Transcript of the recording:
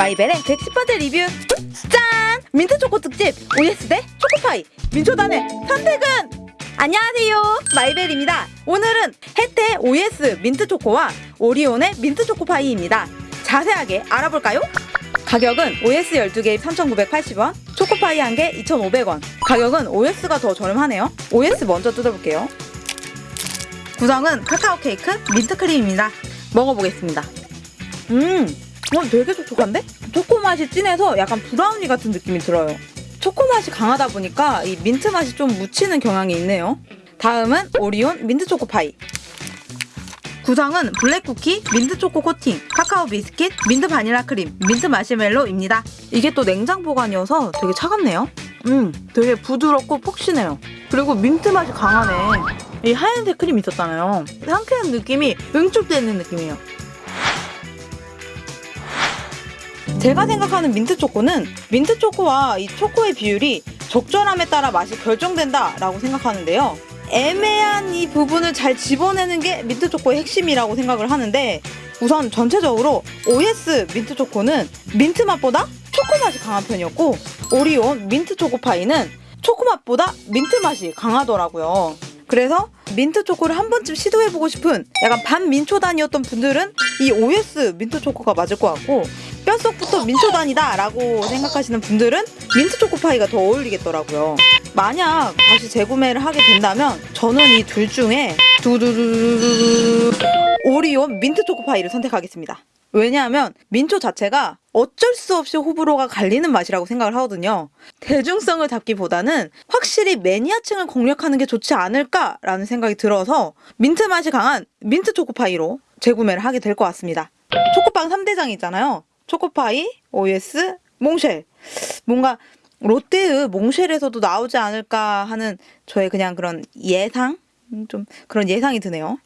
마이벨의 110번째 리뷰 짠! 민트 초코 특집 오예스 대 초코파이 민초단의 선택은? 안녕하세요. 마이벨입니다. 오늘은 해태 오예스 민트 초코와 오리온의 민트 초코파이입니다. 자세하게 알아볼까요? 가격은 오예스 12개 3,980원 초코파이 1개 2,500원. 가격은 오예스가 더 저렴하네요. 오예스 먼저 뜯어볼게요. 구성은 카카오 케이크 민트 크림입니다. 먹어보겠습니다. 음, 어, 되게 촉촉한데? 초코 맛이 진해서 약간 브라우니 같은 느낌이 들어요. 초코 맛이 강하다 보니까 이 민트 맛이 좀 묻히는 경향이 있네요. 다음은 오리온 민트 초코 파이. 구성은 블랙 쿠키, 민트 초코 코팅, 카카오 비스킷, 민트 바닐라 크림, 민트 마시멜로입니다. 이게 또 냉장 보관이어서 되게 차갑네요. 음, 되게 부드럽고 폭신해요. 그리고 민트 맛이 강하네. 이 하얀색 크림 있었잖아요. 상쾌한 느낌이 응축되는 느낌이에요. 제가 생각하는 민트 초코는 민트 초코와 이 초코의 비율이 적절함에 따라 맛이 결정된다 라고 생각하는데요. 애매한 이 부분을 잘 집어내는 게 민트 초코의 핵심이라고 생각을 하는데 우선 전체적으로 오예스 민트 초코는 민트 맛보다 초코 맛이 강한 편이었고 오리온 민트 초코 파이는 초코 맛보다 민트 맛이 강하더라고요. 그래서 민트 초코를 한 번쯤 시도해보고 싶은 약간 반민초단이었던 분들은 이 오예스 민트 초코가 맞을 것 같고 뼛속부터 민초단이다 라고 생각하시는 분들은 민트 초코파이가 더 어울리겠더라고요. 만약 다시 재구매를 하게 된다면 저는 이 둘 중에 두두두두두 오리온 민트 초코파이를 선택하겠습니다. 왜냐하면 민초 자체가 어쩔 수 없이 호불호가 갈리는 맛이라고 생각을 하거든요. 대중성을 잡기보다는 확실히 매니아층을 공략하는 게 좋지 않을까라는 생각이 들어서 민트 맛이 강한 민트 초코파이로 재구매를 하게 될 것 같습니다. 초코빵 3대장 있잖아요. 초코파이, OS, 몽쉘. 뭔가 롯데의 몽쉘에서도 나오지 않을까 하는 저의 그냥 그런 예상? 음, 좀 그런 예상이 드네요.